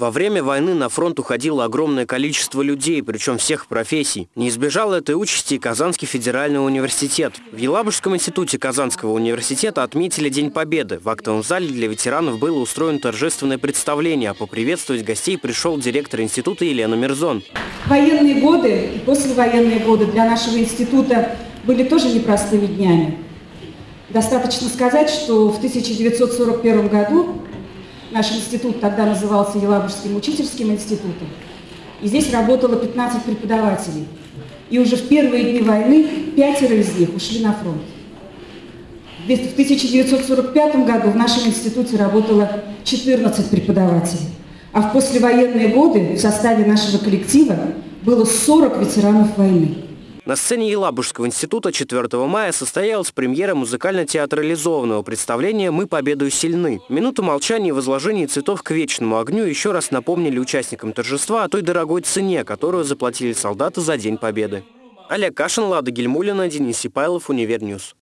Во время войны на фронт уходило огромное количество людей, причем всех профессий. Не избежал этой участи и Казанский федеральный университет. В Елабужском институте Казанского университета отметили День Победы. В актовом зале для ветеранов было устроено торжественное представление, а поприветствовать гостей пришел директор института Елена Мирзон. Военные годы и послевоенные годы для нашего института были тоже непростыми днями. Достаточно сказать, что в 1941 году Наш институт тогда назывался Елабужским учительским институтом. И здесь работало 15 преподавателей. И уже в первые дни войны пятеро из них ушли на фронт. В 1945 году в нашем институте работало 14 преподавателей. А в послевоенные годы в составе нашего коллектива было 40 ветеранов войны. На сцене Елабужского института 4 мая состоялась премьера музыкально-театрализованного представления «Мы победу сильны». Минуту молчания и возложения цветов к вечному огню еще раз напомнили участникам торжества о той дорогой цене, которую заплатили солдаты за День Победы. Олег Кашин, Лада Гельмулина, Денис Сипайлов, Univer News.